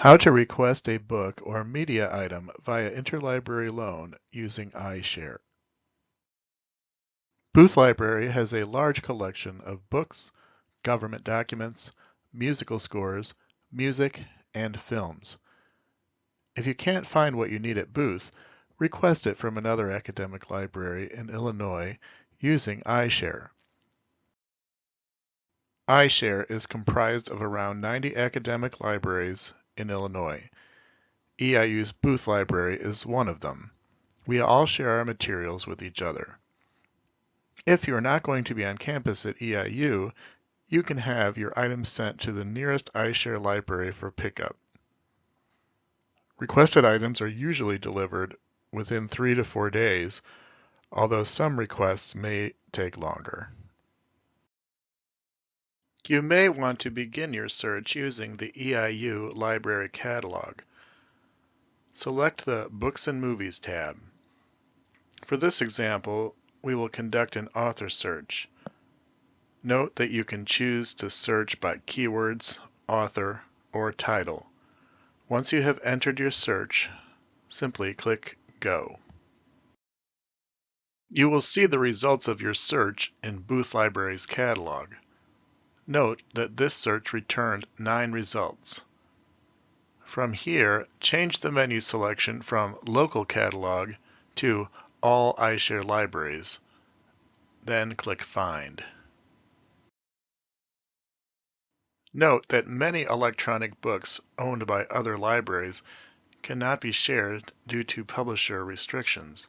How to request a book or media item via interlibrary loan using iShare. Booth Library has a large collection of books, government documents, musical scores, music, and films. If you can't find what you need at Booth, request it from another academic library in Illinois using iShare. iShare is comprised of around 90 academic libraries in Illinois. EIU's Booth Library is one of them. We all share our materials with each other. If you are not going to be on campus at EIU, you can have your items sent to the nearest iShare library for pickup. Requested items are usually delivered within three to four days, although some requests may take longer. You may want to begin your search using the EIU Library Catalog. Select the Books and Movies tab. For this example, we will conduct an author search. Note that you can choose to search by keywords, author, or title. Once you have entered your search, simply click Go. You will see the results of your search in Booth Library's catalog. Note that this search returned nine results. From here, change the menu selection from Local Catalog to All iShare Libraries. Then click Find. Note that many electronic books owned by other libraries cannot be shared due to publisher restrictions.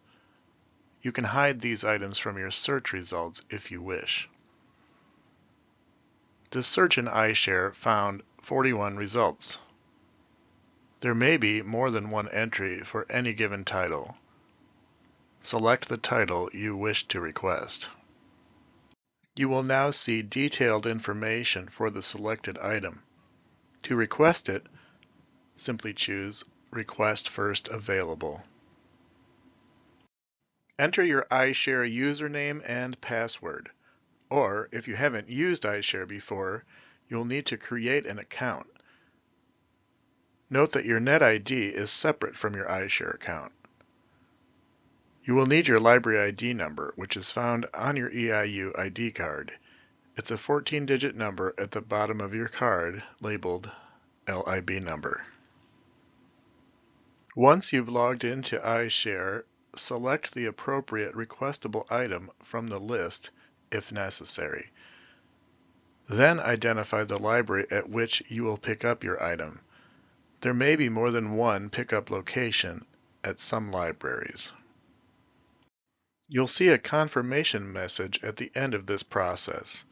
You can hide these items from your search results if you wish. The search in iShare found 41 results. There may be more than one entry for any given title. Select the title you wish to request. You will now see detailed information for the selected item. To request it, simply choose Request First Available. Enter your iShare username and password. Or, if you haven't used iShare before, you'll need to create an account. Note that your NetID is separate from your iShare account. You will need your library ID number, which is found on your EIU ID card. It's a 14-digit number at the bottom of your card labeled LIB number. Once you've logged into iShare, select the appropriate requestable item from the list if necessary. Then identify the library at which you will pick up your item. There may be more than one pickup location at some libraries. You'll see a confirmation message at the end of this process.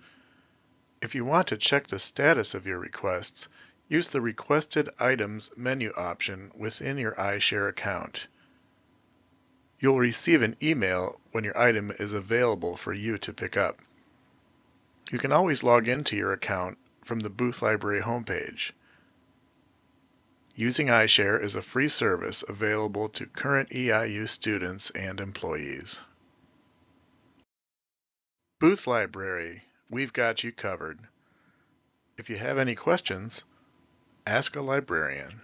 If you want to check the status of your requests, use the Requested Items menu option within your iShare account. You'll receive an email when your item is available for you to pick up. You can always log into your account from the Booth Library homepage. Using iShare is a free service available to current EIU students and employees. Booth Library, we've got you covered. If you have any questions, ask a librarian.